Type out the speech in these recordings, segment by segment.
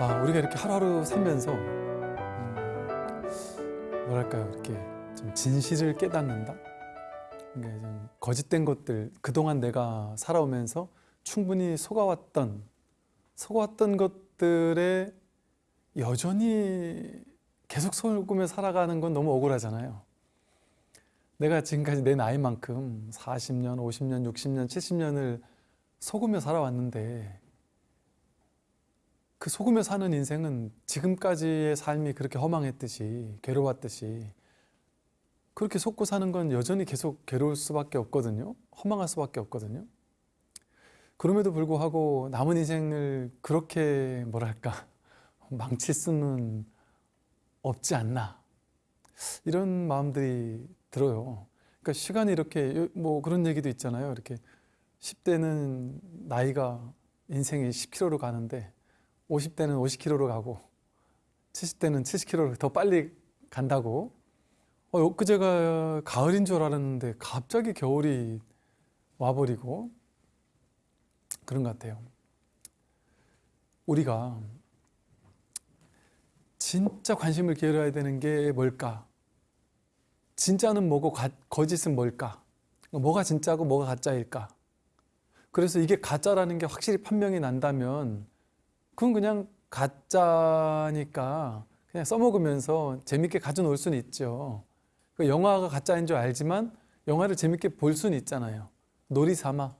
아, 우리가 이렇게 하루하루 살면서 음, 뭐랄까요 이렇게 좀 진실을 깨닫는다. 그러니까 좀 거짓된 것들 그동안 내가 살아오면서 충분히 속아왔던 속아왔던 것들에 여전히 계속 속으며 살아가는 건 너무 억울하잖아요. 내가 지금까지 내 나이만큼 40년, 50년, 60년, 70년을 속으며 살아왔는데 그 속으며 사는 인생은 지금까지의 삶이 그렇게 허망했듯이 괴로웠듯이 그렇게 속고 사는 건 여전히 계속 괴로울 수밖에 없거든요. 허망할 수밖에 없거든요. 그럼에도 불구하고 남은 인생을 그렇게 뭐랄까 망칠 수는 없지 않나 이런 마음들이 들어요. 그러니까 시간이 이렇게 뭐 그런 얘기도 있잖아요. 이렇게 10대는 나이가 인생이 10km로 가는데 50대는 50km로 가고 70대는 70km로 더 빨리 간다고 어, 엊그제가 가을인 줄 알았는데 갑자기 겨울이 와버리고 그런 것 같아요. 우리가 진짜 관심을 기울여야 되는 게 뭘까? 진짜는 뭐고 가, 거짓은 뭘까? 뭐가 진짜고 뭐가 가짜일까? 그래서 이게 가짜라는 게 확실히 판명이 난다면 그건 그냥 가짜니까 그냥 써먹으면서 재밌게 가져놓을 수는 있죠. 그 영화가 가짜인 줄 알지만 영화를 재밌게 볼 수는 있잖아요. 놀이 삼아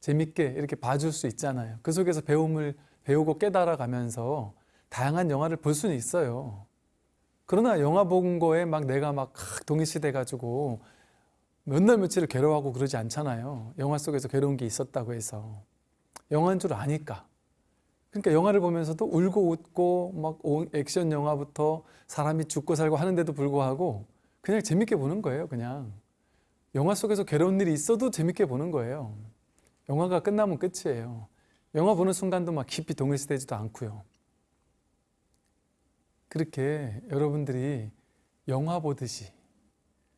재밌게 이렇게 봐줄 수 있잖아요. 그 속에서 배움을 배우고 깨달아가면서 다양한 영화를 볼 수는 있어요. 그러나 영화 본 거에 막 내가 막 동의시돼 가지고 몇 날 며칠을 괴로워하고 그러지 않잖아요. 영화 속에서 괴로운 게 있었다고 해서 영화인 줄 아니까. 그러니까 영화를 보면서도 울고 웃고 막 액션 영화부터 사람이 죽고 살고 하는데도 불구하고 그냥 재밌게 보는 거예요. 그냥 영화 속에서 괴로운 일이 있어도 재밌게 보는 거예요. 영화가 끝나면 끝이에요. 영화 보는 순간도 막 깊이 동일시되지도 않고요. 그렇게 여러분들이 영화 보듯이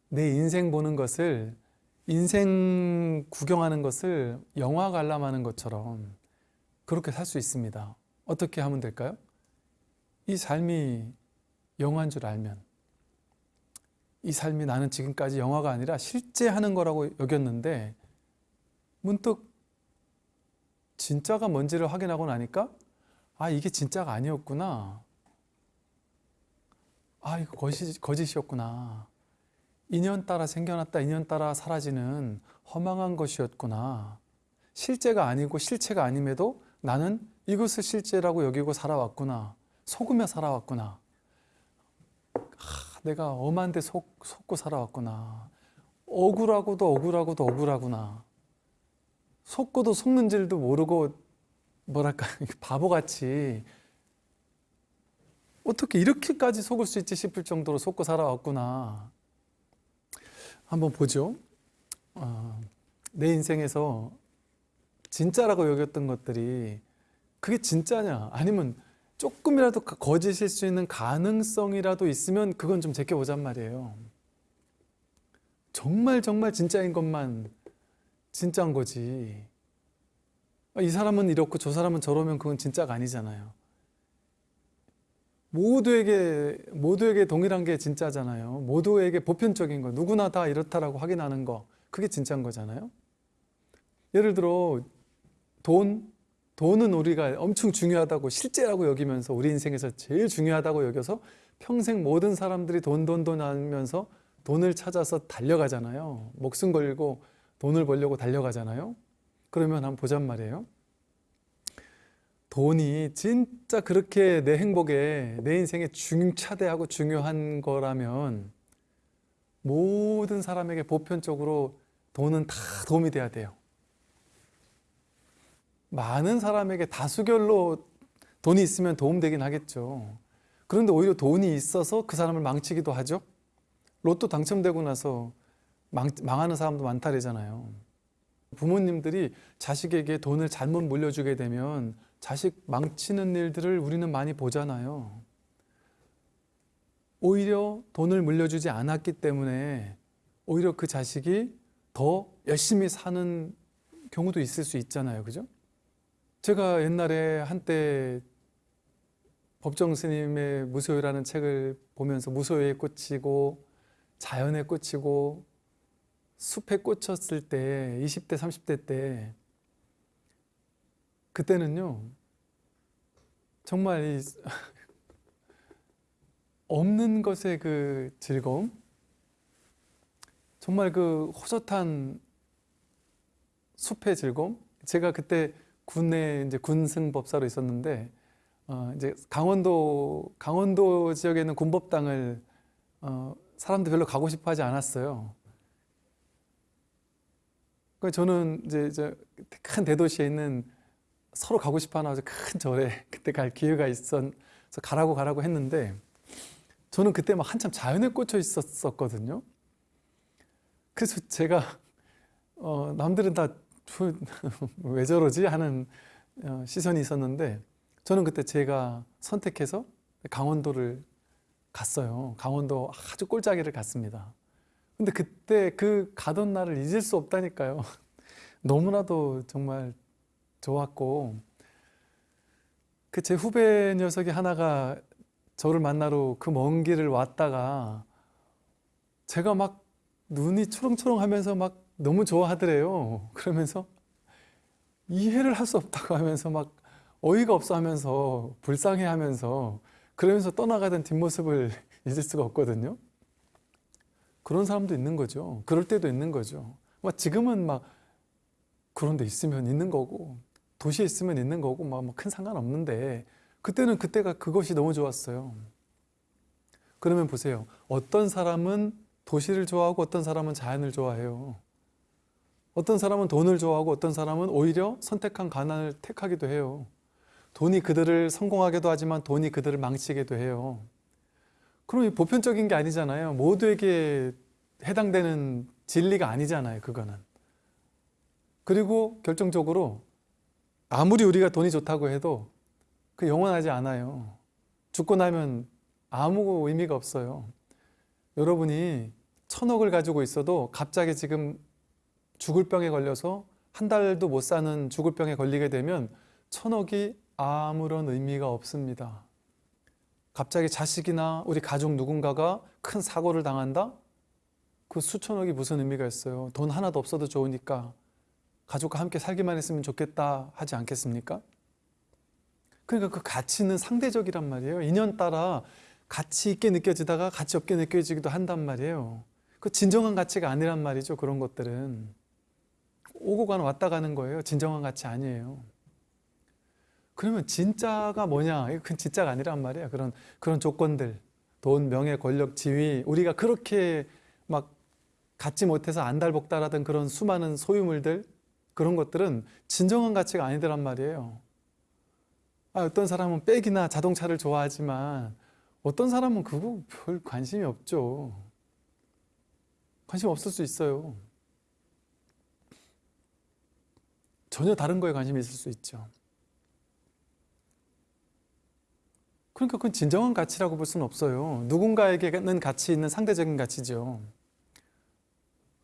내 인생 보는 것을 인생 구경하는 것을 영화 관람하는 것처럼 그렇게 살 수 있습니다. 어떻게 하면 될까요? 이 삶이 영화인 줄 알면 이 삶이 나는 지금까지 영화가 아니라 실제 하는 거라고 여겼는데 문득 진짜가 뭔지를 확인하고 나니까 아 이게 진짜가 아니었구나 아 이거 거짓, 거짓이었구나 인연 따라 생겨났다 인연 따라 사라지는 허망한 것이었구나 실제가 아니고 실체가 아님에도 나는 이것을 실제라고 여기고 살아왔구나. 속으며 살아왔구나. 아, 내가 엄한데 속, 속고 살아왔구나. 억울하고도 억울하고도 억울하구나. 속고도 속는 줄도 모르고 뭐랄까 바보같이 어떻게 이렇게까지 속을 수 있지 싶을 정도로 속고 살아왔구나. 한번 보죠. 어, 내 인생에서 진짜라고 여겼던 것들이 그게 진짜냐? 아니면 조금이라도 거짓일 수 있는 가능성이라도 있으면 그건 좀 제껴보잔 말이에요. 정말 정말 진짜인 것만 진짜인 거지. 이 사람은 이렇고 저 사람은 저러면 그건 진짜가 아니잖아요. 모두에게 모두에게 동일한 게 진짜잖아요. 모두에게 보편적인 거 누구나 다 이렇다라고 확인하는 거 그게 진짜인 거잖아요. 예를 들어 돈 돈은 우리가 엄청 중요하다고 실제라고 여기면서 우리 인생에서 제일 중요하다고 여겨서 평생 모든 사람들이 돈 돈 돈 하면서 돈을 찾아서 달려가잖아요. 목숨 걸고 돈을 벌려고 달려가잖아요. 그러면 한번 보잔 말이에요. 돈이 진짜 그렇게 내 행복에 내 인생에 중차대하고 중요한 거라면 모든 사람에게 보편적으로 돈은 다 도움이 돼야 돼요 많은 사람에게 다수결로 돈이 있으면 도움되긴 하겠죠. 그런데 오히려 돈이 있어서 그 사람을 망치기도 하죠. 로또 당첨되고 나서 망, 망하는 사람도 많다래잖아요. 부모님들이 자식에게 돈을 잘못 물려주게 되면 자식 망치는 일들을 우리는 많이 보잖아요. 오히려 돈을 물려주지 않았기 때문에 오히려 그 자식이 더 열심히 사는 경우도 있을 수 있잖아요. 그죠? 제가 옛날에 한때 법정 스님의 무소유라는 책을 보면서 무소유에 꽂히고 자연에 꽂히고 숲에 꽂혔을 때 20대 30대 때 그때는요 정말 이 없는 것의 그 즐거움 정말 그 호젓한 숲의 즐거움 제가 그때 군에 이제 군승법사로 있었는데 어 이제 강원도 강원도 지역에 있는 군법당을 어 사람들 별로 가고 싶어 하지 않았어요. 그 저는 이제 큰 대도시에 있는 서로 가고 싶어 하나 아주 큰 절에 그때 갈 기회가 있어서 가라고 가라고 했는데 저는 그때 막 한참 자연에 꽂혀 있었었거든요. 그래서 제가 어 남들은 다 왜 저러지 하는 어, 시선이 있었는데 저는 그때 제가 선택해서 강원도를 갔어요. 강원도 아주 꼴짜기를 갔습니다. 근데 그때 그 가던 날을 잊을 수 없다니까요. 너무나도 정말 좋았고 그 제 후배 녀석이 하나가 저를 만나러 그 먼 길을 왔다가 제가 막 눈이 초롱초롱 하면서 막 너무 좋아하더래요. 그러면서 이해를 할 수 없다고 하면서 막 어이가 없어 하면서 불쌍해 하면서 그러면서 떠나가던 뒷모습을 잊을 수가 없거든요. 그런 사람도 있는 거죠. 그럴 때도 있는 거죠. 막 지금은 막 그런 데 있으면 있는 거고 도시에 있으면 있는 거고 막 큰 상관없는데 그때는 그때가 그것이 너무 좋았어요. 그러면 보세요. 어떤 사람은 도시를 좋아하고 어떤 사람은 자연을 좋아해요. 어떤 사람은 돈을 좋아하고 어떤 사람은 오히려 선택한 가난을 택하기도 해요. 돈이 그들을 성공하게도 하지만 돈이 그들을 망치게도 해요. 그럼 이 보편적인 게 아니잖아요. 모두에게 해당되는 진리가 아니잖아요. 그거는. 그리고 결정적으로 아무리 우리가 돈이 좋다고 해도 그 영원하지 않아요. 죽고 나면 아무 의미가 없어요. 여러분이 천억을 가지고 있어도 갑자기 지금 죽을 병에 걸려서 한 달도 못 사는 죽을 병에 걸리게 되면 천억이 아무런 의미가 없습니다. 갑자기 자식이나 우리 가족 누군가가 큰 사고를 당한다? 그 수천억이 무슨 의미가 있어요? 돈 하나도 없어도 좋으니까 가족과 함께 살기만 했으면 좋겠다 하지 않겠습니까? 그러니까 그 가치는 상대적이란 말이에요. 인연 따라 가치 있게 느껴지다가 가치 없게 느껴지기도 한단 말이에요. 그 진정한 가치가 아니란 말이죠. 그런 것들은. 오고 가는 왔다 가는 거예요. 진정한 가치 아니에요. 그러면 진짜가 뭐냐? 이건 진짜가 아니란 말이야. 그런 그런 조건들, 돈, 명예, 권력, 지위, 우리가 그렇게 막 갖지 못해서 안달복달하던 그런 수많은 소유물들 그런 것들은 진정한 가치가 아니더란 말이에요. 아, 어떤 사람은 백이나 자동차를 좋아하지만 어떤 사람은 그거 별 관심이 없죠. 관심 없을 수 있어요. 전혀 다른 거에 관심이 있을 수 있죠. 그러니까 그건 진정한 가치라고 볼 수는 없어요. 누군가에게는 가치 있는 상대적인 가치죠.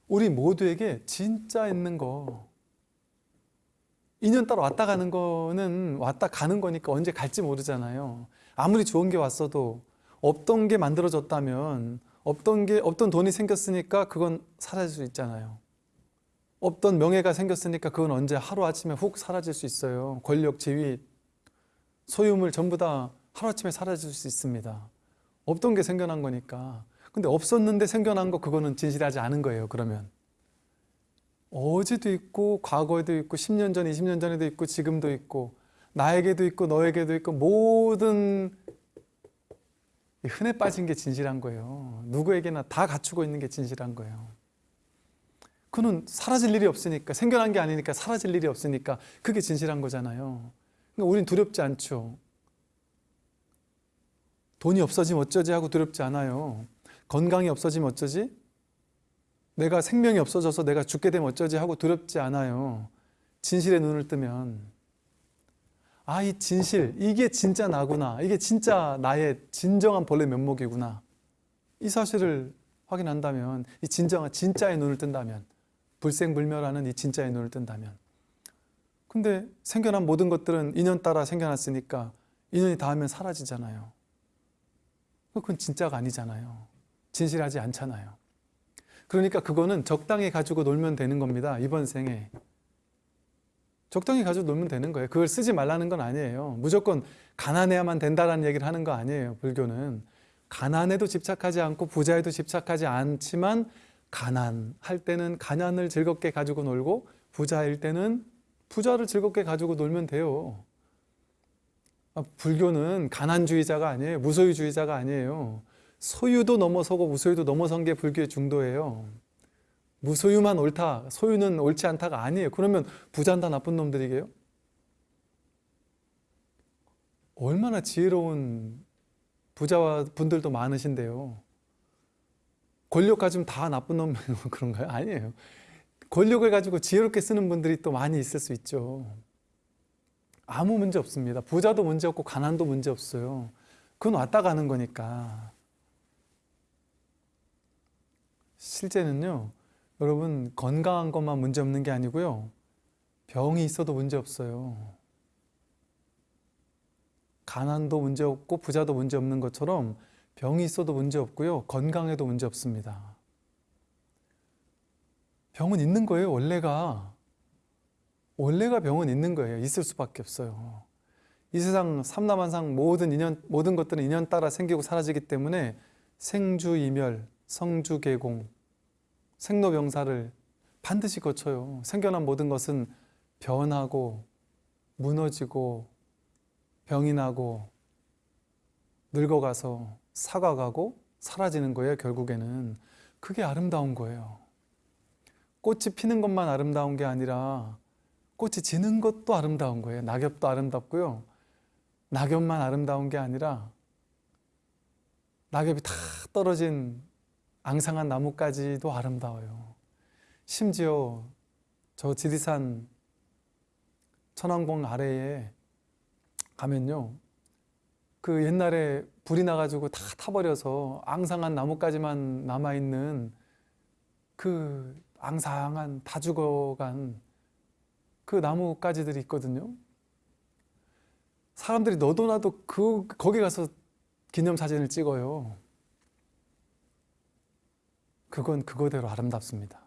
우리 모두에게 진짜 있는 거. 인연 따라 왔다 가는 거는 왔다 가는 거니까 언제 갈지 모르잖아요. 아무리 좋은 게 왔어도 없던 게 만들어졌다면 없던 게 없던 돈이 생겼으니까 그건 사라질 수 있잖아요. 없던 명예가 생겼으니까 그건 언제 하루아침에 훅 사라질 수 있어요. 권력, 지위, 소유물 전부 다 하루아침에 사라질 수 있습니다. 없던 게 생겨난 거니까. 근데 없었는데 생겨난 거 그거는 진실하지 않은 거예요. 그러면. 어제도 있고 과거에도 있고 10년 전, 20년 전에도 있고 지금도 있고 나에게도 있고 너에게도 있고 모든 흔해 빠진 게 진실한 거예요. 누구에게나 다 갖추고 있는 게 진실한 거예요. 그는 사라질 일이 없으니까 생겨난 게 아니니까 사라질 일이 없으니까 그게 진실한 거잖아요. 그러니까 우린 두렵지 않죠. 돈이 없어지면 어쩌지 하고 두렵지 않아요. 건강이 없어지면 어쩌지? 내가 생명이 없어져서 내가 죽게 되면 어쩌지 하고 두렵지 않아요. 진실의 눈을 뜨면 아, 이 진실, 이게 진짜 나구나. 이게 진짜 나의 진정한 본래 면목이구나. 이 사실을 확인한다면, 이 진정한 진짜의 눈을 뜬다면, 불생불멸하는 이 진짜의 눈을 뜬다면. 근데 생겨난 모든 것들은 인연 따라 생겨났으니까 인연이 닿으면 사라지잖아요. 그건 진짜가 아니잖아요. 진실하지 않잖아요. 그러니까 그거는 적당히 가지고 놀면 되는 겁니다. 이번 생에. 적당히 가지고 놀면 되는 거예요. 그걸 쓰지 말라는 건 아니에요. 무조건 가난해야만 된다라는 얘기를 하는 거 아니에요. 불교는. 가난에도 집착하지 않고 부자에도 집착하지 않지만 가난할 때는 가난을 즐겁게 가지고 놀고 부자일 때는 부자를 즐겁게 가지고 놀면 돼요. 아, 불교는 가난주의자가 아니에요. 무소유주의자가 아니에요. 소유도 넘어서고 무소유도 넘어선 게 불교의 중도예요. 무소유만 옳다, 소유는 옳지 않다가 아니에요. 그러면 부자는 다 나쁜 놈들이게요? 얼마나 지혜로운 부자와 분들도 많으신데요. 권력 가지면 다 나쁜 놈 그런가요? 아니에요. 권력을 가지고 지혜롭게 쓰는 분들이 또 많이 있을 수 있죠. 아무 문제 없습니다. 부자도 문제 없고 가난도 문제 없어요. 그건 왔다 가는 거니까. 실제는요, 여러분 건강한 것만 문제 없는 게 아니고요. 병이 있어도 문제 없어요. 가난도 문제 없고 부자도 문제 없는 것처럼 병이 있어도 문제 없고요. 건강에도 문제 없습니다. 병은 있는 거예요, 원래가. 원래가 병은 있는 거예요. 있을 수밖에 없어요. 이 세상 삼라만상 모든 인연 모든 것들은 인연 따라 생기고 사라지기 때문에 생주이멸, 성주계공, 생로병사를 반드시 거쳐요. 생겨난 모든 것은 변하고 무너지고 병이 나고 늙어가서 사과가고 사라지는 거예요. 결국에는 그게 아름다운 거예요. 꽃이 피는 것만 아름다운 게 아니라 꽃이 지는 것도 아름다운 거예요. 낙엽도 아름답고요. 낙엽만 아름다운 게 아니라 낙엽이 다 떨어진 앙상한 나무까지도 아름다워요. 심지어 저 지리산 천왕봉 아래에 가면요. 그 옛날에 불이 나가지고 다 타버려서 앙상한 나무까지만 남아있는 그 앙상한 다 죽어간 그 나무가지들이 있거든요. 사람들이 너도 나도 그 거기 가서 기념사진을 찍어요. 그건 그거대로 아름답습니다.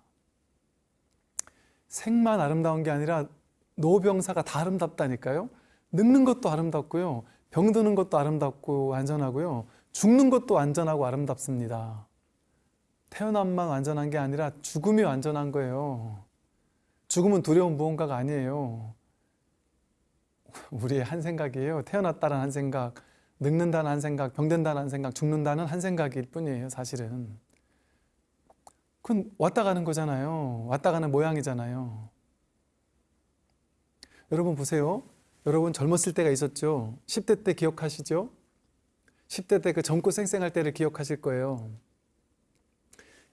생만 아름다운 게 아니라 노병사가 다 아름답다니까요. 늙는 것도 아름답고요. 병드는 것도 아름답고 안전하고요. 죽는 것도 안전하고 아름답습니다. 태어남만 안전한 게 아니라 죽음이 안전한 거예요. 죽음은 두려운 무언가가 아니에요. 우리의 한 생각이에요. 태어났다는 한 생각, 늙는다는 한 생각, 병든다는 한 생각, 죽는다는 한 생각일 뿐이에요. 사실은. 그건 왔다 가는 거잖아요. 왔다 가는 모양이잖아요. 여러분 보세요. 여러분 젊었을 때가 있었죠. 10대 때 기억하시죠? 10대 때 그 젊고 쌩쌩할 때를 기억하실 거예요.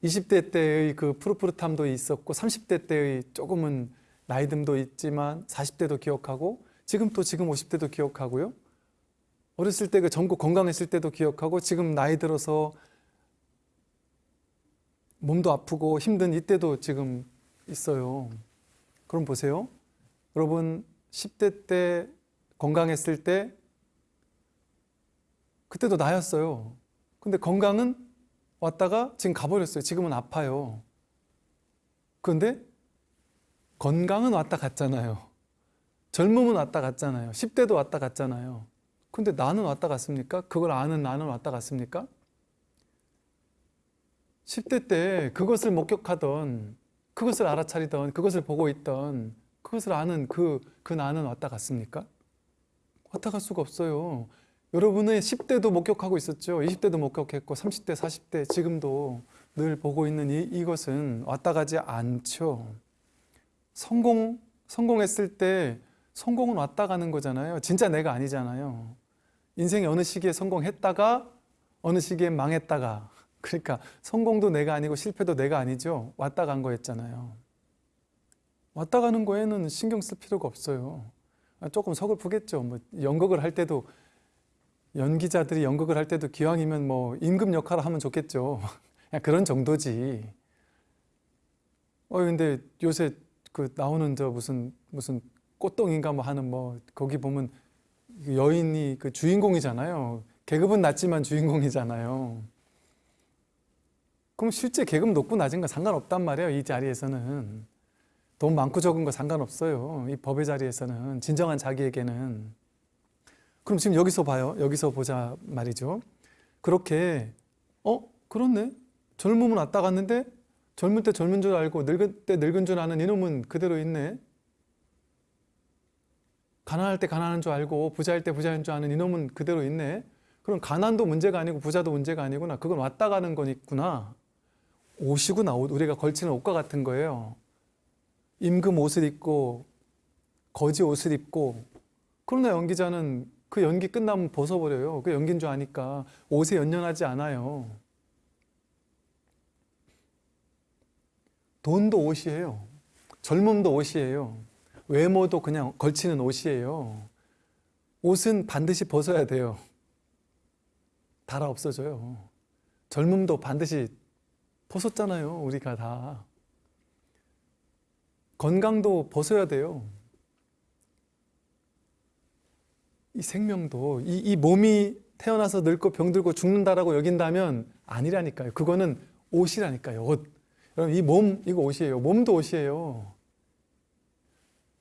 20대 때의 그 푸릇푸릇함도 있었고 30대 때의 조금은 나이듦도 있지만 40대도 기억하고 지금 또 지금 50대도 기억하고요. 어렸을 때 그 젊고 건강했을 때도 기억하고 지금 나이 들어서 몸도 아프고 힘든 이때도 지금 있어요. 그럼 보세요. 여러분 10대 때 건강했을 때 그때도 나였어요. 근데 건강은 왔다가 지금 가버렸어요. 지금은 아파요. 그런데 건강은 왔다 갔잖아요. 젊음은 왔다 갔잖아요. 10대도 왔다 갔잖아요. 근데 나는 왔다 갔습니까? 그걸 아는 나는 왔다 갔습니까? 10대 때 그것을 목격하던 그것을 알아차리던 그것을 보고 있던 그것을 아는 그, 그 나는 왔다 갔습니까? 왔다 갈 수가 없어요. 여러분의 10대도 목격하고 있었죠. 20대도 목격했고 30대, 40대 지금도 늘 보고 있는 이, 이것은 왔다 가지 않죠. 성공, 성공했을 때 성공은 왔다 가는 거잖아요. 진짜 내가 아니잖아요. 인생의 어느 시기에 성공했다가 어느 시기에 망했다가 그러니까 성공도 내가 아니고 실패도 내가 아니죠. 왔다 간 거였잖아요. 왔다 가는 거에는 신경 쓸 필요가 없어요. 조금 서글프겠죠. 뭐 연극을 할 때도 연기자들이 연극을 할 때도 기왕이면 뭐 임금 역할을 하면 좋겠죠. 그런 정도지. 어 근데 요새 그 나오는 저 무슨 무슨 꽃동인가 뭐 하는 뭐 거기 보면 여인이 그 주인공이잖아요. 계급은 낮지만 주인공이잖아요. 그럼 실제 계급 높고 낮은 거 상관없단 말이에요. 이 자리에서는. 돈 많고 적은 거 상관없어요. 이 법의 자리에서는. 진정한 자기에게는. 그럼 지금 여기서 봐요. 여기서 보자 말이죠. 그렇게, 어? 그렇네. 젊으면 왔다 갔는데 젊을 때 젊은 줄 알고 늙을 때 늙은 줄 아는 이놈은 그대로 있네. 가난할 때 가난한 줄 알고 부자일 때 부자인 줄 아는 이놈은 그대로 있네. 그럼 가난도 문제가 아니고 부자도 문제가 아니구나. 그건 왔다 가는 거니구나. 옷이구나. 옷. 우리가 걸치는 옷과 같은 거예요. 임금 옷을 입고 거지 옷을 입고 그러나 연기자는 그 연기 끝나면 벗어버려요. 그 연기인 줄 아니까 옷에 연연하지 않아요. 돈도 옷이에요. 젊음도 옷이에요. 외모도 그냥 걸치는 옷이에요. 옷은 반드시 벗어야 돼요. 달아 없어져요. 젊음도 반드시 벗었잖아요. 우리가 다. 건강도 벗어야 돼요. 이 생명도 이, 이 몸이 태어나서 늙고 병들고 죽는다라고 여긴다면 아니라니까요. 그거는 옷이라니까요. 옷. 여러분 이 몸 이거 옷이에요. 몸도 옷이에요.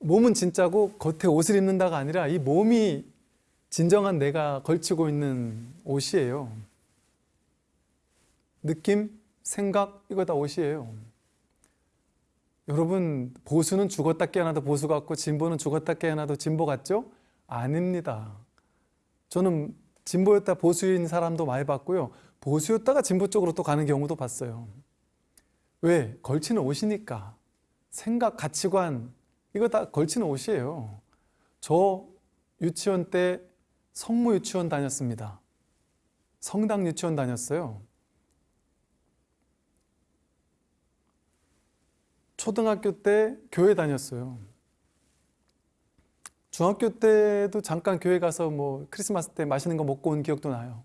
몸은 진짜고 겉에 옷을 입는다가 아니라 이 몸이 진정한 내가 걸치고 있는 옷이에요. 느낌, 생각 이거 다 옷이에요. 여러분 보수는 죽었다 깨어나도 보수 같고 진보는 죽었다 깨어나도 진보 같죠? 아닙니다. 저는 진보였다 보수인 사람도 많이 봤고요. 보수였다가 진보 쪽으로 또 가는 경우도 봤어요. 왜? 걸치는 옷이니까. 생각, 가치관 이거 다 걸치는 옷이에요. 저 유치원 때 성모 유치원 다녔습니다. 성당 유치원 다녔어요. 초등학교 때 교회 다녔어요. 중학교 때도 잠깐 교회 가서 뭐 크리스마스 때 맛있는 거 먹고 온 기억도 나요.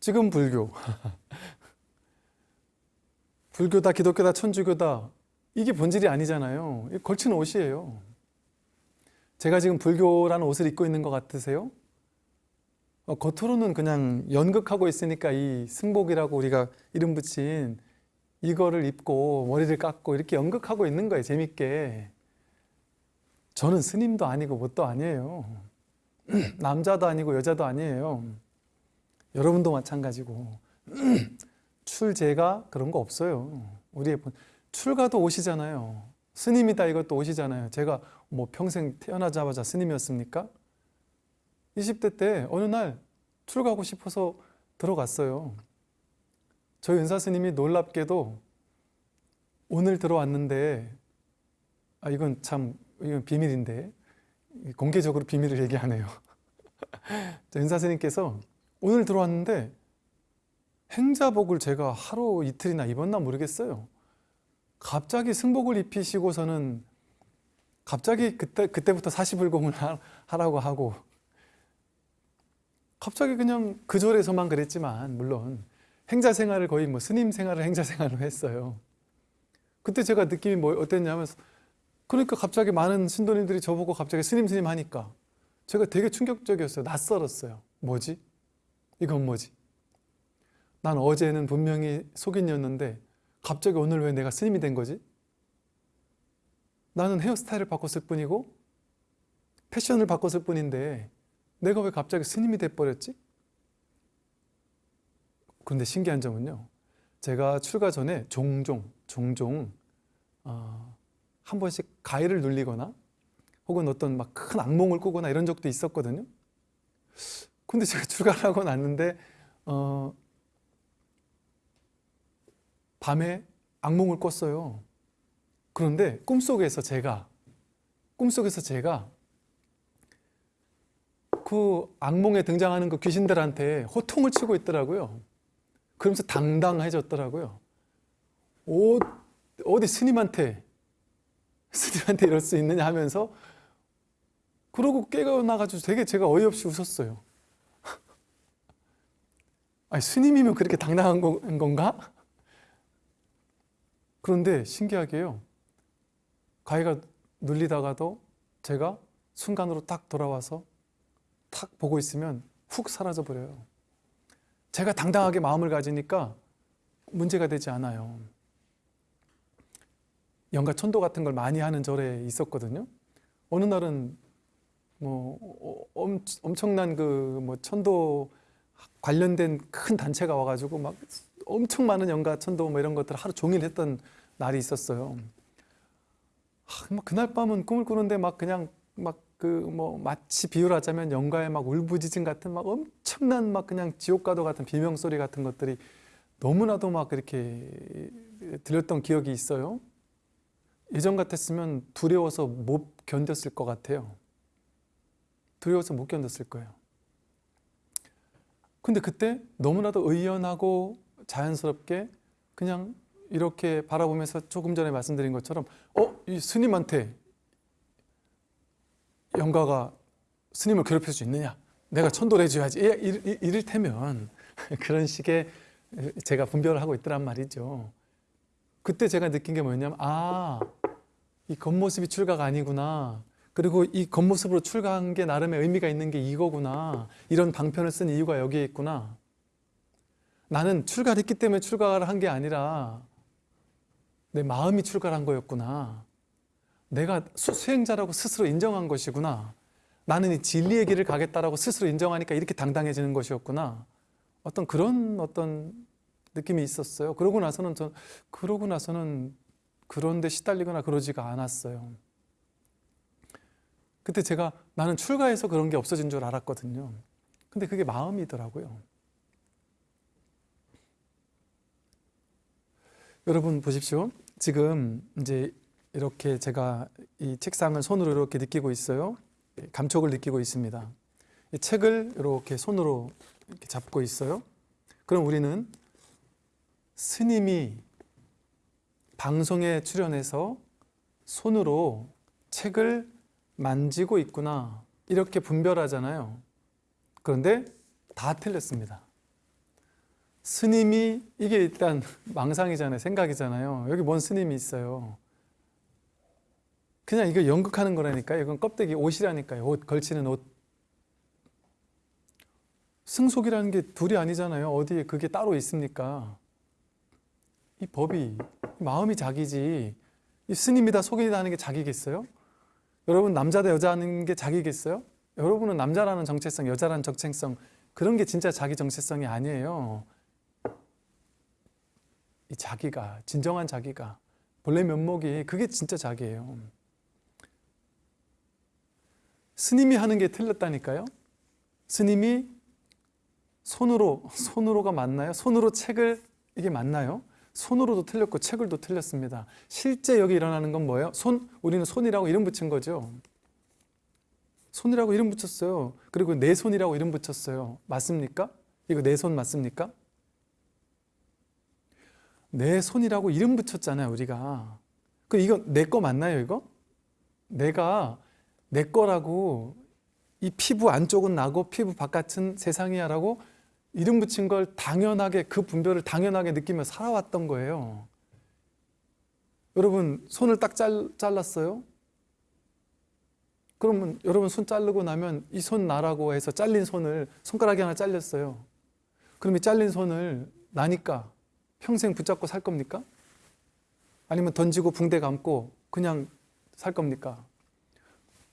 지금 불교. 불교다, 기독교다, 천주교다. 이게 본질이 아니잖아요. 걸치는 옷이에요. 제가 지금 불교라는 옷을 입고 있는 것 같으세요? 어, 겉으로는 그냥 연극하고 있으니까 이 승복이라고 우리가 이름 붙인 이거를 입고 머리를 깎고 이렇게 연극하고 있는 거예요. 재밌게. 저는 스님도 아니고 뭣도 아니에요. 남자도 아니고 여자도 아니에요. 여러분도 마찬가지고. 출제가 그런 거 없어요. 우리의 본 출가도 옷이잖아요. 스님이다 이것도 옷이잖아요. 제가 뭐 평생 태어나자마자 스님이었습니까? 20대 때 어느 날 출가하고 싶어서 들어갔어요. 저희 은사 스님이 놀랍게도 오늘 들어왔는데 아 이건 참 이건 비밀인데 공개적으로 비밀을 얘기하네요. 은사 스님께서 오늘 들어왔는데 행자복을 제가 하루 이틀이나 입었나 모르겠어요. 갑자기 승복을 입히시고서는 갑자기 그때 그때부터 사시불공을 하라고 하고 갑자기 그냥 그 절에서만 그랬지만 물론 행자 생활을 거의 뭐 스님 생활을 행자 생활로 했어요. 그때 제가 느낌이 뭐 어땠냐면 그러니까 갑자기 많은 신도님들이 저보고 갑자기 스님 스님 하니까 제가 되게 충격적이었어요. 낯설었어요. 뭐지? 이건 뭐지? 난 어제는 분명히 속인이었는데 갑자기 오늘 왜 내가 스님이 된 거지? 나는 헤어스타일을 바꿨을 뿐이고 패션을 바꿨을 뿐인데 내가 왜 갑자기 스님이 돼버렸지? 그런데 신기한 점은요. 제가 출가 전에 종종 종종 어, 한 번씩 가위를 눌리거나 혹은 어떤 막 큰 악몽을 꾸거나 이런 적도 있었거든요. 근데 제가 출가를 하고 났는데 어, 밤에 악몽을 꿨어요. 그런데 꿈속에서 제가 꿈속에서 제가 그 악몽에 등장하는 그 귀신들한테 호통을 치고 있더라고요. 그러면서 당당해졌더라고요. 어, 어디 스님한테 스님한테 이럴 수 있느냐 하면서 그러고 깨어나가지고 되게 제가 어이없이 웃었어요. 아니 스님이면 그렇게 당당한 건가? 그런데 신기하게요. 가위가 눌리다가도 제가 순간으로 딱 돌아와서 탁 보고 있으면 훅 사라져 버려요. 제가 당당하게 마음을 가지니까 문제가 되지 않아요. 연가 천도 같은 걸 많이 하는 절에 있었거든요. 어느 날은 뭐 어, 엄, 엄청난 그 뭐 천도 관련된 큰 단체가 와가지고 막 엄청 많은 연가 천도 뭐 이런 것들 을 하루 종일 했던 날이 있었어요. 아, 막 그날 밤은 꿈을 꾸는데 막 그냥 막 그 뭐 마치 비유하자면 연가의 막 울부짖음 같은 막 엄청난 막 그냥 지옥가도 같은 비명 소리 같은 것들이 너무나도 막 이렇게 들렸던 기억이 있어요. 예전 같았으면 두려워서 못 견뎠을 것 같아요. 두려워서 못 견뎠을 거예요. 근데 그때 너무나도 의연하고 자연스럽게 그냥 이렇게 바라보면서 조금 전에 말씀드린 것처럼 어? 이 스님한테 영가가 스님을 괴롭힐 수 있느냐? 내가 천도를 해줘야지. 이- 이- 이를테면 그런 식의 제가 분별을 하고 있더란 말이죠. 그때 제가 느낀 게 뭐였냐면 아, 이 겉모습이 출가가 아니구나. 그리고 이 겉모습으로 출가한 게 나름의 의미가 있는 게 이거구나. 이런 방편을 쓴 이유가 여기에 있구나. 나는 출가를 했기 때문에 출가를 한 게 아니라 내 마음이 출가를 한 거였구나. 내가 수- 수행자라고 스스로 인정한 것이구나. 나는 이 진리의 길을 가겠다라고 스스로 인정하니까 이렇게 당당해지는 것이었구나. 어떤 그런 어떤 느낌이 있었어요. 그러고 나서는 전 그러고 나서는 그런데 시달리거나 그러지가 않았어요. 그때 제가 나는 출가해서 그런 게 없어진 줄 알았거든요. 근데 그게 마음이더라고요. 여러분 보십시오. 지금 이제 이렇게 제가 이 책상을 손으로 이렇게 느끼고 있어요. 감촉을 느끼고 있습니다. 이 책을 이렇게 손으로 이렇게 잡고 있어요. 그럼 우리는 스님이 방송에 출연해서 손으로 책을 만지고 있구나 이렇게 분별하잖아요. 그런데 다 틀렸습니다. 스님이 이게 일단 망상이잖아요. 생각이잖아요. 여기 뭔 스님이 있어요. 그냥 이거 연극하는 거라니까요. 이건 껍데기 옷이라니까요. 옷 걸치는 옷. 승속이라는 게 둘이 아니잖아요. 어디에 그게 따로 있습니까? 이 법이 마음이 자기지. 이 스님이다 속이다 하는 게 자기겠어요? 여러분 남자 대 여자 하는 게 자기겠어요? 여러분은 남자라는 정체성, 여자라는 정체성 그런 게 진짜 자기 정체성이 아니에요. 이 자기가 진정한 자기가 본래 면목이 그게 진짜 자기예요. 스님이 하는 게 틀렸다니까요. 스님이 손으로 손으로가 맞나요? 손으로 책을 이게 맞나요? 손으로도 틀렸고 책을도 틀렸습니다. 실제 여기 일어나는 건 뭐예요? 손 우리는 손이라고 이름 붙인 거죠. 손이라고 이름 붙였어요. 그리고 내 손이라고 이름 붙였어요. 맞습니까? 이거 내 손 맞습니까? 내 손이라고 이름 붙였잖아요, 우리가. 그 이거 내 거 맞나요, 이거? 내가 내 거라고 이 피부 안쪽은 나고 피부 바깥은 세상이야 라고 이름 붙인 걸 당연하게 그 분별을 당연하게 느끼며 살아왔던 거예요. 여러분 손을 딱 잘, 잘랐어요? 그러면 여러분 손 자르고 나면 이 손 나라고 해서 잘린 손을 손가락이 하나 잘렸어요. 그럼 이 잘린 손을 나니까 평생 붙잡고 살 겁니까? 아니면 던지고 붕대 감고 그냥 살 겁니까?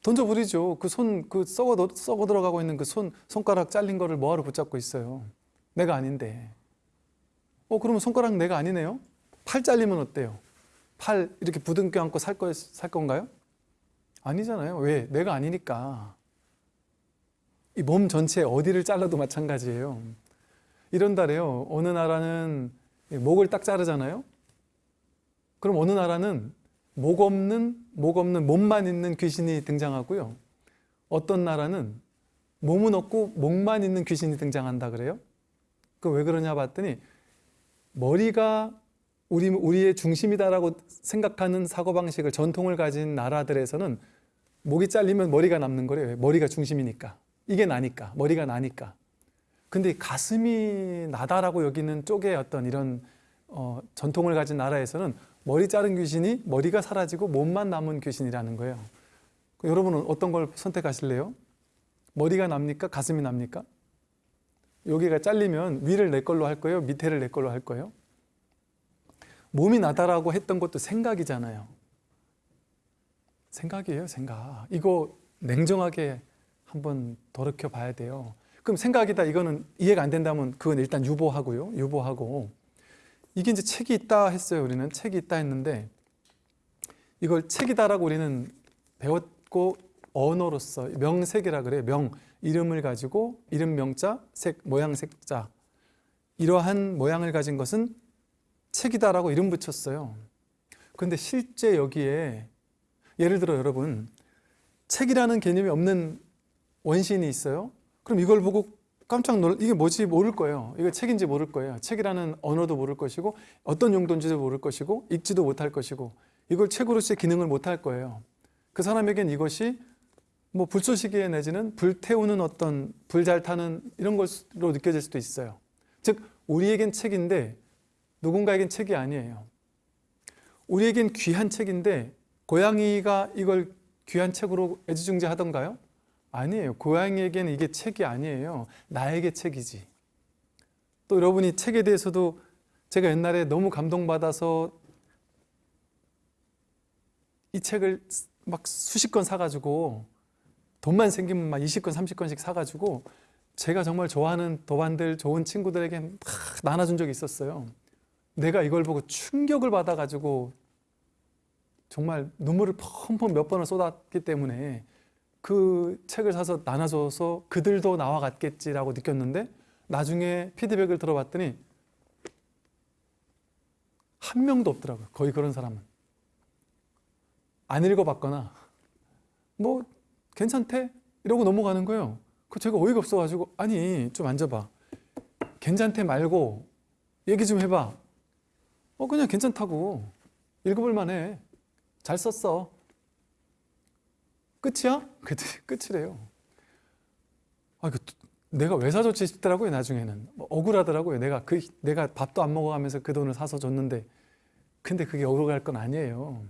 던져버리죠. 그 손, 그 썩어, 썩어 들어가고 있는 그 손, 손가락 잘린 거를 뭐하러 붙잡고 있어요? 내가 아닌데. 어, 그러면 손가락 내가 아니네요? 팔 잘리면 어때요? 팔 이렇게 부둥켜 안고 살, 거, 살 건가요? 아니잖아요. 왜? 내가 아니니까. 이 몸 전체 어디를 잘라도 마찬가지예요. 이런다래요. 어느 나라는 목을 딱 자르잖아요. 그럼 어느 나라는 목 없는 목 없는 몸만 있는 귀신이 등장하고요. 어떤 나라는 몸은 없고 목만 있는 귀신이 등장한다 그래요. 그 왜 그러냐 봤더니 머리가 우리 우리의 중심이다라고 생각하는 사고 방식을 전통을 가진 나라들에서는 목이 잘리면 머리가 남는 거래요. 머리가 중심이니까. 이게 나니까. 머리가 나니까. 근데 가슴이 나다라고 여기는 쪽의 어떤 이런 어, 전통을 가진 나라에서는 머리 자른 귀신이 머리가 사라지고 몸만 남은 귀신이라는 거예요. 그 여러분은 어떤 걸 선택하실래요? 머리가 납니까? 가슴이 납니까? 여기가 잘리면 위를 내 걸로 할 거예요? 밑에를 내 걸로 할 거예요? 몸이 나다라고 했던 것도 생각이잖아요. 생각이에요, 생각. 이거 냉정하게 한번 돌이켜 봐야 돼요. 그럼 생각이다 이거는 이해가 안 된다면 그건 일단 유보하고요. 유보하고 이게 이제 책이 있다 했어요. 우리는 책이 있다 했는데 이걸 책이다라고 우리는 배웠고 언어로서 명색이라 그래요. 명 이름을 가지고 이름 명자 색 모양 색자 이러한 모양을 가진 것은 책이다라고 이름 붙였어요. 그런데 실제 여기에 예를 들어 여러분 책이라는 개념이 없는 원시인이 있어요. 그럼 이걸 보고 깜짝 놀 이게 뭐지 모를 거예요. 이거 책인지 모를 거예요. 책이라는 언어도 모를 것이고 어떤 용도인지도 모를 것이고 읽지도 못할 것이고 이걸 책으로서의 기능을 못할 거예요. 그 사람에겐 이것이 뭐 불쏘시개 내지는 불 태우는 어떤 불 잘 타는 이런 것으로 느껴질 수도 있어요. 즉 우리에겐 책인데 누군가에겐 책이 아니에요. 우리에겐 귀한 책인데 고양이가 이걸 귀한 책으로 애지중지하던가요? 아니에요. 고양이에게는 이게 책이 아니에요. 나에게 책이지. 또 여러분이 책에 대해서도 제가 옛날에 너무 감동받아서 이 책을 막 수십 권 사가지고 돈만 생기면 막 20권, 30권씩 사가지고 제가 정말 좋아하는 도반들, 좋은 친구들에게 막 나눠준 적이 있었어요. 내가 이걸 보고 충격을 받아가지고 정말 눈물을 펑펑 몇 번을 쏟았기 때문에 그 책을 사서 나눠줘서 그들도 나와 같겠지라고 느꼈는데 나중에 피드백을 들어봤더니 한 명도 없더라고요. 거의 그런 사람은. 안 읽어봤거나 뭐 괜찮대? 이러고 넘어가는 거예요. 그 제가 어이가 없어가지고 아니 좀 앉아봐. 괜찮대 말고 얘기 좀 해봐. 어 그냥 괜찮다고 읽어볼 만해. 잘 썼어. 끝이야? 그때 끝이래요. 아, 그 내가 왜 사줬지 싶더라고요 나중에는 뭐 억울하더라고요. 내가 그 내가 밥도 안 먹어가면서 그 돈을 사서 줬는데 근데 그게 억울할 건 아니에요.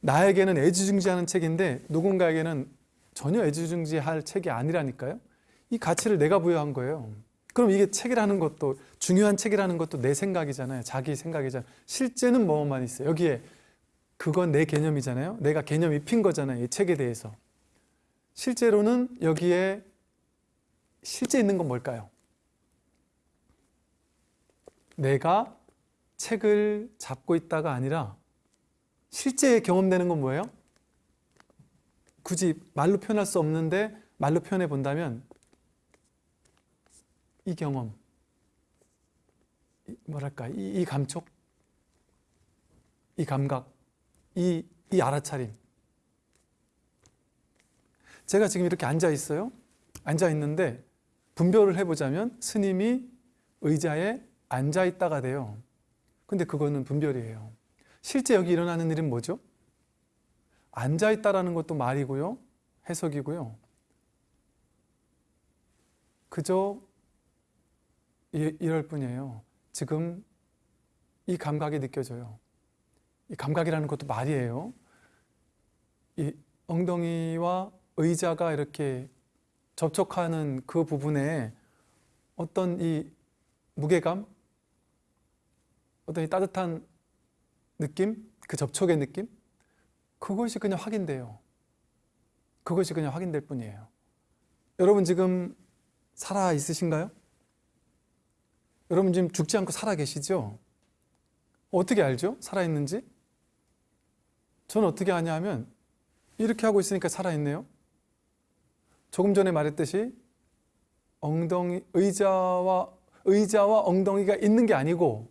나에게는 애지중지하는 책인데 누군가에게는 전혀 애지중지할 책이 아니라니까요. 이 가치를 내가 부여한 거예요. 그럼 이게 책이라는 것도 중요한 책이라는 것도 내 생각이잖아요. 자기 생각이잖아요. 실제는 뭐만 있어요. 여기에 그건 내 개념이잖아요. 내가 개념 입힌 거잖아요. 이 책에 대해서. 실제로는 여기에 실제 있는 건 뭘까요? 내가 책을 잡고 있다가 아니라 실제 경험되는 건 뭐예요? 굳이 말로 표현할 수 없는데 말로 표현해 본다면 이 경험, 이 뭐랄까 이, 이 감촉, 이 감각, 이, 이 알아차림. 제가 지금 이렇게 앉아 있어요. 앉아 있는데 분별을 해보자면 스님이 의자에 앉아 있다가 돼요. 근데 그거는 분별이에요. 실제 여기 일어나는 일은 뭐죠? 앉아 있다라는 것도 말이고요. 해석이고요. 그저 이, 이럴 뿐이에요. 지금 이 감각이 느껴져요. 이 감각이라는 것도 말이에요. 이 엉덩이와 의자가 이렇게 접촉하는 그 부분에 어떤 이 무게감, 어떤 이 따뜻한 느낌, 그 접촉의 느낌, 그것이 그냥 확인돼요. 그것이 그냥 확인될 뿐이에요. 여러분 지금 살아 있으신가요? 여러분 지금 죽지 않고 살아 계시죠? 어떻게 알죠? 살아 있는지? 저는 어떻게 아냐 하면 이렇게 하고 있으니까 살아있네요. 조금 전에 말했듯이 엉덩이, 의자와, 의자와 엉덩이가 있는 게 아니고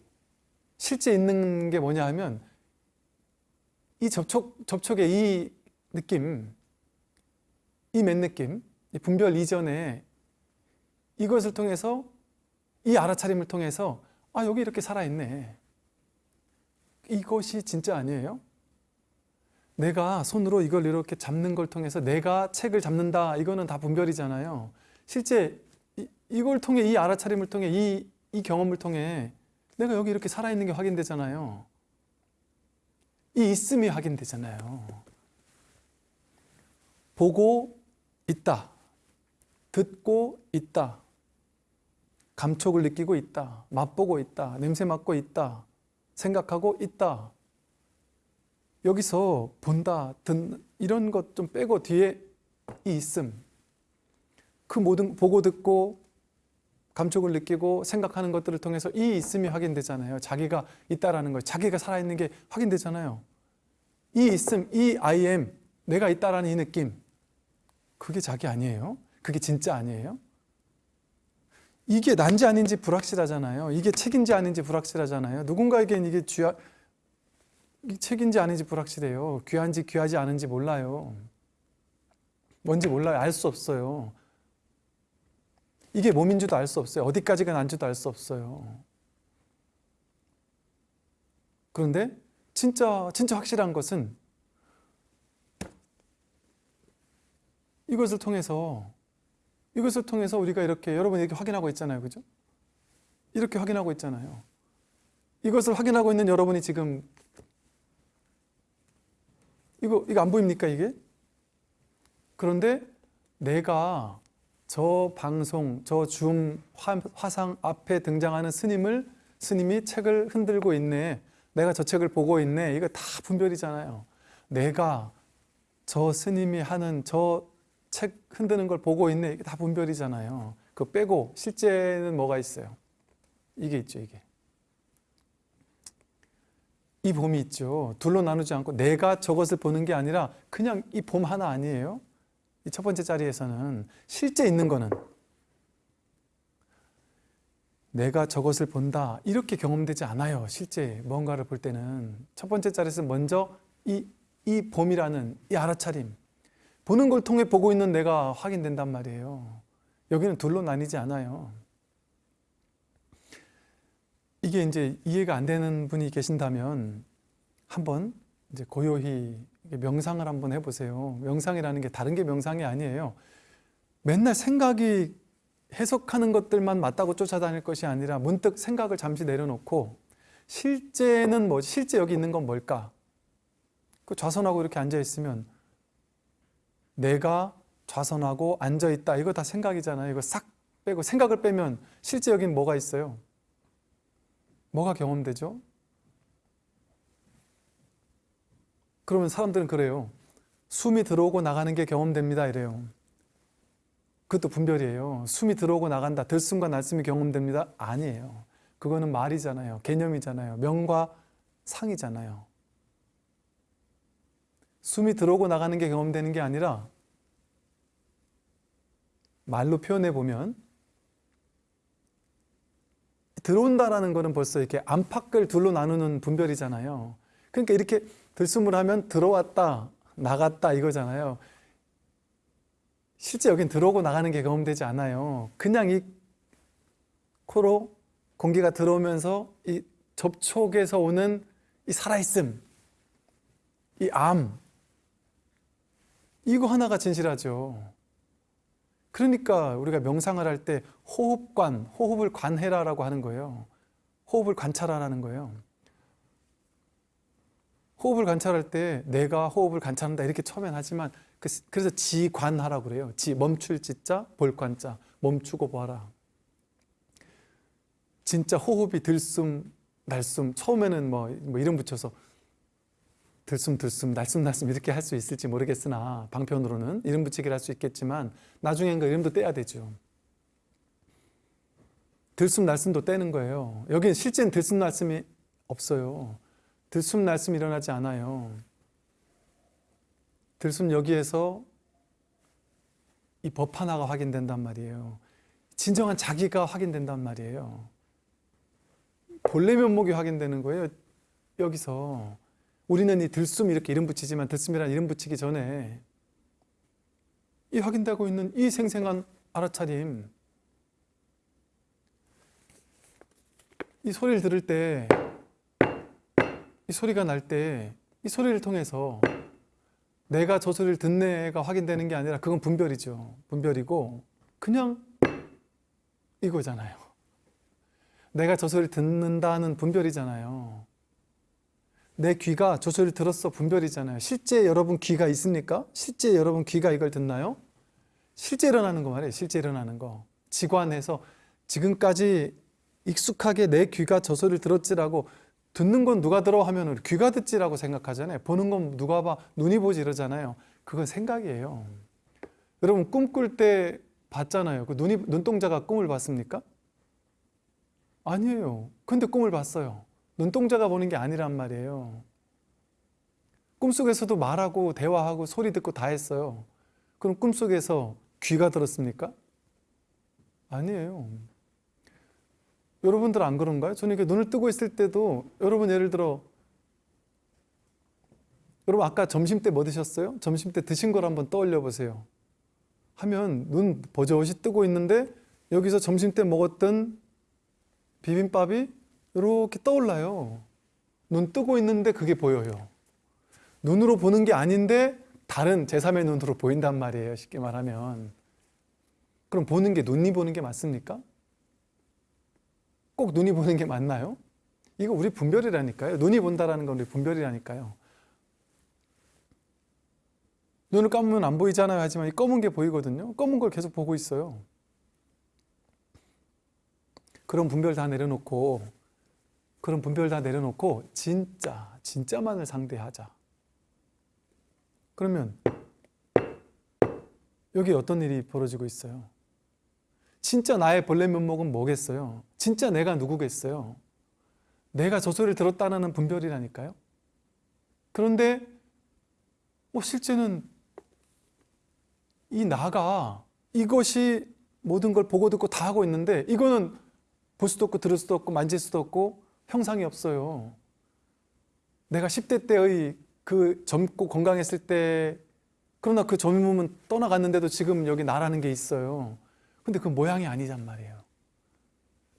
실제 있는 게 뭐냐 하면 이 접촉, 접촉의 이 느낌, 이 맨 느낌, 이 분별 이전에 이것을 통해서 이 알아차림을 통해서 아 여기 이렇게 살아있네 이것이 진짜 아니에요? 내가 손으로 이걸 이렇게 잡는 걸 통해서 내가 책을 잡는다 이거는 다 분별이잖아요 실제 이, 이걸 통해 이 알아차림을 통해 이, 이 경험을 통해 내가 여기 이렇게 살아있는 게 확인되잖아요 이 있음이 확인되잖아요 보고 있다. 듣고 있다. 감촉을 느끼고 있다. 맛보고 있다. 냄새 맡고 있다. 생각하고 있다. 여기서 본다, 듣는 이런 것 좀 빼고 뒤에 이 있음. 그 모든 보고 듣고 감촉을 느끼고 생각하는 것들을 통해서 이 있음이 확인되잖아요. 자기가 있다라는 거, 자기가 살아있는 게 확인되잖아요. 이 있음, 이 I am, 내가 있다라는 이 느낌. 그게 자기 아니에요? 그게 진짜 아니에요? 이게 난지 아닌지 불확실하잖아요. 이게 책인지 아닌지 불확실하잖아요. 누군가에겐 이게 이 책인지 아닌지 불확실해요. 귀한지 귀하지 않은지 몰라요. 뭔지 몰라요. 알 수 없어요. 이게 몸인 줄도 알 수 없어요. 어디까지가 난지도 알 수 없어요. 그런데 진짜 진짜 확실한 것은 이것을 통해서 이것을 통해서 우리가 이렇게 여러분 이렇게 확인하고 있잖아요. 그죠? 이렇게 확인하고 있잖아요. 이것을 확인하고 있는 여러분이 지금 이거 이거 안 보입니까 이게? 그런데 내가 저 방송, 저 줌 화상 앞에 등장하는 스님을 스님이 책을 흔들고 있네. 내가 저 책을 보고 있네. 이거 다 분별이잖아요. 내가 저 스님이 하는 저 책 흔드는 걸 보고 있네. 이게 다 분별이잖아요. 그 빼고 실제는 뭐가 있어요? 이게 있죠, 이게. 이 봄이 있죠. 둘로 나누지 않고 내가 저것을 보는 게 아니라 그냥 이 봄 하나 아니에요? 이 첫 번째 자리에서는 실제 있는 거는 내가 저것을 본다 이렇게 경험되지 않아요. 실제 뭔가를 볼 때는 첫 번째 자리에서 먼저 이, 이 봄이라는 이 알아차림 보는 걸 통해 보고 있는 내가 확인된단 말이에요. 여기는 둘로 나뉘지 않아요. 이게 이제 이해가 안 되는 분이 계신다면 한번 이제 고요히 명상을 한번 해보세요. 명상이라는 게 다른 게 명상이 아니에요. 맨날 생각이 해석하는 것들만 맞다고 쫓아다닐 것이 아니라 문득 생각을 잠시 내려놓고 실제는 뭐 실제 여기 있는 건 뭘까? 그 좌선하고 이렇게 앉아 있으면 내가 좌선하고 앉아 있다 이거 다 생각이잖아요. 이거 싹 빼고 생각을 빼면 실제 여긴 뭐가 있어요? 뭐가 경험되죠? 그러면 사람들은 그래요. 숨이 들어오고 나가는 게 경험됩니다. 이래요. 그것도 분별이에요. 숨이 들어오고 나간다. 들숨과 날숨이 경험됩니다. 아니에요. 그거는 말이잖아요. 개념이잖아요. 명과 상이잖아요. 숨이 들어오고 나가는 게 경험되는 게 아니라 말로 표현해 보면 들어온다라는 거는 벌써 이렇게 안팎을 둘로 나누는 분별이잖아요. 그러니까 이렇게 들숨을 하면 들어왔다, 나갔다 이거잖아요. 실제 여긴 들어오고 나가는 게 경험되지 않아요. 그냥 이 코로 공기가 들어오면서 이 접촉에서 오는 이 살아있음, 이 암, 이거 하나가 진실하죠. 그러니까 우리가 명상을 할 때 호흡관, 호흡을 관해라라고 하는 거예요. 호흡을 관찰하라는 거예요. 호흡을 관찰할 때 내가 호흡을 관찰한다 이렇게 처음엔 하지만 그 그래서 지관하라고 그래요. 지 멈출 지자 볼관자 멈추고 봐라. 진짜 호흡이 들숨 날숨 처음에는 뭐, 뭐 이름 붙여서 들숨 들숨 날숨 날숨 이렇게 할 수 있을지 모르겠으나 방편으로는 이름 붙이기를 할 수 있겠지만 나중엔 그 이름도 떼야 되죠. 들숨 날숨도 떼는 거예요. 여기는 실제는 들숨 날숨이 없어요. 들숨 날숨 일어나지 않아요. 들숨 여기에서 이 법 하나가 확인된단 말이에요. 진정한 자기가 확인된단 말이에요. 본래 면목이 확인되는 거예요. 여기서 우리는 이 들숨 이렇게 이름 붙이지만 들숨이라는 이름 붙이기 전에 이 확인되고 있는 이 생생한 알아차림 이 소리를 들을 때 이 소리가 날 때 이 소리를 통해서 내가 저 소리를 듣네가 확인되는 게 아니라 그건 분별이죠. 분별이고 그냥 이거잖아요. 내가 저 소리를 듣는다는 분별이잖아요. 내 귀가 저 소리를 들었어 분별이잖아요. 실제 여러분 귀가 있습니까? 실제 여러분 귀가 이걸 듣나요? 실제 일어나는 거 말이에요. 실제 일어나는 거. 지관해서 지금까지 익숙하게 내 귀가 저 소리를 들었지라고 듣는 건 누가 들어 하면 귀가 듣지라고 생각하잖아요. 보는 건 누가 봐 눈이 보지 이러잖아요. 그건 생각이에요. 여러분 꿈 꿀 때 봤잖아요. 그 눈이 눈동자가 꿈을 봤습니까? 아니에요. 근데 꿈을 봤어요. 눈동자가 보는 게 아니란 말이에요. 꿈속에서도 말하고 대화하고 소리 듣고 다 했어요. 그럼 꿈속에서 귀가 들었습니까? 아니에요. 여러분들 안 그런가요? 저는 이렇게 눈을 뜨고 있을 때도 여러분 예를 들어 여러분 아까 점심 때 뭐 드셨어요? 점심 때 드신 걸 한번 떠올려 보세요. 하면 눈 버젓이 뜨고 있는데 여기서 점심 때 먹었던 비빔밥이 이렇게 떠올라요. 눈 뜨고 있는데 그게 보여요. 눈으로 보는 게 아닌데 다른 제3의 눈으로 보인단 말이에요. 쉽게 말하면. 그럼 보는 게 눈이 보는 게 맞습니까? 꼭 눈이 보는 게 맞나요? 이거 우리 분별이라니까요. 눈이 본다라는 건 우리 분별이라니까요. 눈을 감으면 안 보이잖아요. 하지만 이 검은 게 보이거든요. 검은 걸 계속 보고 있어요. 그런 분별 다 내려놓고 그런 분별 다 내려놓고 진짜 진짜만을 상대하자. 그러면 여기 어떤 일이 벌어지고 있어요? 진짜 나의 본래 면목은 뭐겠어요? 진짜 내가 누구겠어요? 내가 저 소리를 들었다는 분별이라니까요. 그런데 뭐 실제는 이 나가 이것이 모든 걸 보고 듣고 다 하고 있는데 이거는 볼 수도 없고 들을 수도 없고 만질 수도 없고 형상이 없어요. 내가 10대 때의 그 젊고 건강했을 때 그러나 그 젊음은 떠나갔는데도 지금 여기 나라는 게 있어요. 근데 그 모양이 아니란 말이에요.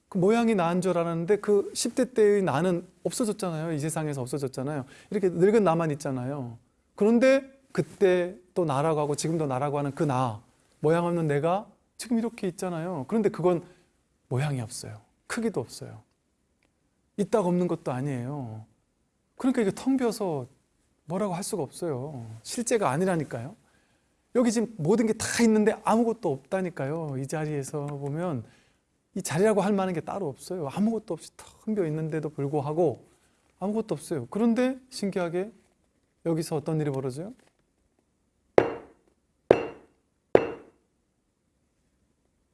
그 모양이 나은 줄 알았는데 그 10대 때의 나는 없어졌잖아요. 이 세상에서 없어졌잖아요. 이렇게 늙은 나만 있잖아요. 그런데 그때 또 나라고 하고 지금도 나라고 하는 그 나, 모양 없는 내가 지금 이렇게 있잖아요. 그런데 그건 모양이 없어요. 크기도 없어요. 있다가 없는 것도 아니에요. 그러니까 이게 텅 비어서 뭐라고 할 수가 없어요. 실제가 아니라니까요. 여기 지금 모든 게 다 있는데 아무것도 없다니까요. 이 자리에서 보면 이 자리라고 할 만한 게 따로 없어요. 아무것도 없이 텅 비어 있는데도 불구하고 아무것도 없어요. 그런데 신기하게 여기서 어떤 일이 벌어져요?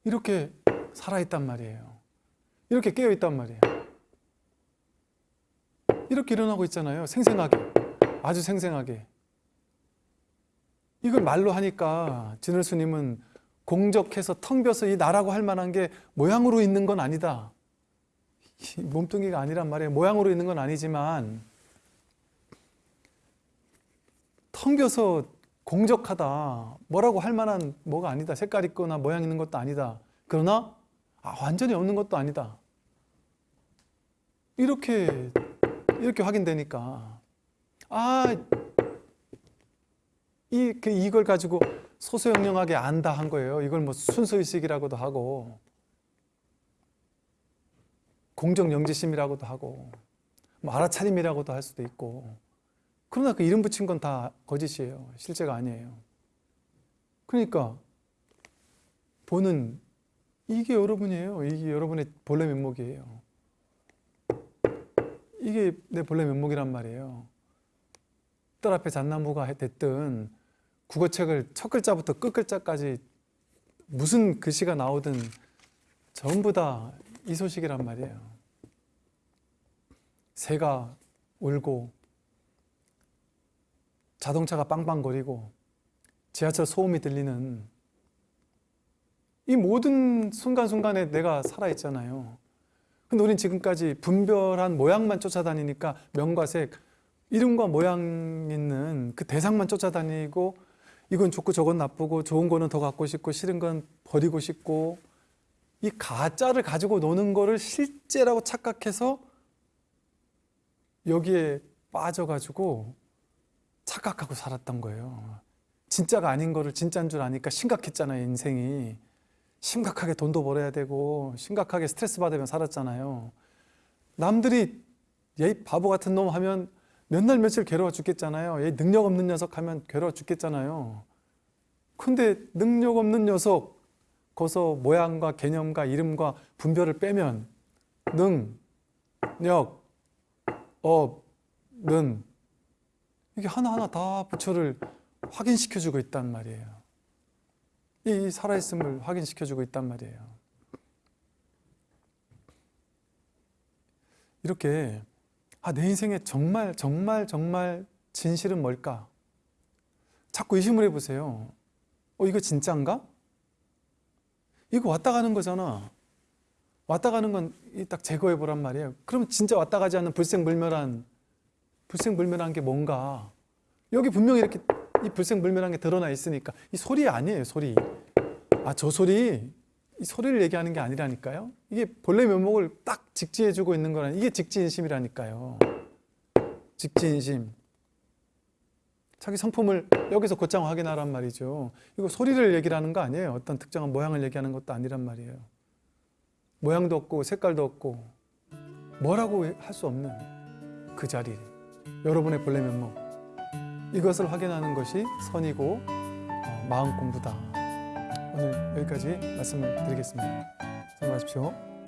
이렇게 살아있단 말이에요. 이렇게 깨어있단 말이에요. 이렇게 일어나고 있잖아요. 생생하게. 아주 생생하게. 이걸 말로 하니까 진을 스님은 공적해서 텅 비어서 이 나라고 할 만한 게 모양으로 있는 건 아니다. 몸뚱이가 아니란 말이에요. 모양으로 있는 건 아니지만 텅 비어서 공적하다. 뭐라고 할 만한 뭐가 아니다. 색깔 있거나 모양 있는 것도 아니다. 그러나 아, 완전히 없는 것도 아니다. 이렇게 이렇게 확인되니까 아, 이, 그 이걸 가지고 소소영령하게 안다 한 거예요. 이걸 뭐 순수의식이라고도 하고 공정영지심이라고도 하고 뭐 알아차림이라고도 할 수도 있고 그러나 그 이름 붙인 건 다 거짓이에요. 실제가 아니에요. 그러니까 보는 이게 여러분이에요. 이게 여러분의 본래 면목이에요. 이게 내 본래 면목이란 말이에요. 딸 앞에 잣나무가 됐든 국어책을 첫 글자부터 끝 글자까지 무슨 글씨가 나오든 전부 다 이 소식이란 말이에요. 새가 울고 자동차가 빵빵거리고 지하철 소음이 들리는 이 모든 순간순간에 내가 살아있잖아요. 근데 우린 지금까지 분별한 모양만 쫓아다니니까 명과 색, 이름과 모양 있는 그 대상만 쫓아다니고 이건 좋고 저건 나쁘고 좋은 거는 더 갖고 싶고 싫은 건 버리고 싶고 이 가짜를 가지고 노는 거를 실제라고 착각해서 여기에 빠져가지고 착각하고 살았던 거예요. 진짜가 아닌 거를 진짜인 줄 아니까 심각했잖아요, 인생이. 심각하게 돈도 벌어야 되고 심각하게 스트레스 받으며 살았잖아요. 남들이 얘 바보 같은 놈 하면 몇 날 며칠 괴로워 죽겠잖아요. 얘 능력 없는 녀석 하면 괴로워 죽겠잖아요. 근데 능력 없는 녀석 거기서 모양과 개념과 이름과 분별을 빼면 능, 력, 업, 는 이게 하나하나 다 부처를 확인시켜주고 있단 말이에요. 이 살아있음을 확인시켜주고 있단 말이에요. 이렇게 아, 내 인생에 정말 정말 정말 진실은 뭘까? 자꾸 의심을 해보세요. 어, 이거 진짜인가? 이거 왔다 가는 거잖아. 왔다 가는 건 딱 제거해 보란 말이에요. 그러면 진짜 왔다 가지 않는 불생불멸한 불생불멸한 게 뭔가? 여기 분명히 이렇게 이 불생불멸한 게 드러나 있으니까 이 소리 아니에요, 소리. 아, 저 소리 이 소리를 얘기하는 게 아니라니까요. 이게 본래 면목을 딱 직지해 주고 있는 거라 이게 직지인심이라니까요. 직지인심. 자기 성품을 여기서 곧장 확인하란 말이죠. 이거 소리를 얘기를 하는 거 아니에요. 어떤 특정한 모양을 얘기하는 것도 아니란 말이에요. 모양도 없고 색깔도 없고 뭐라고 할 수 없는 그 자리. 여러분의 본래 면목. 이것을 확인하는 것이 선이고 어, 마음 공부다. 오늘 여기까지 말씀을 드리겠습니다. 수고하십시오.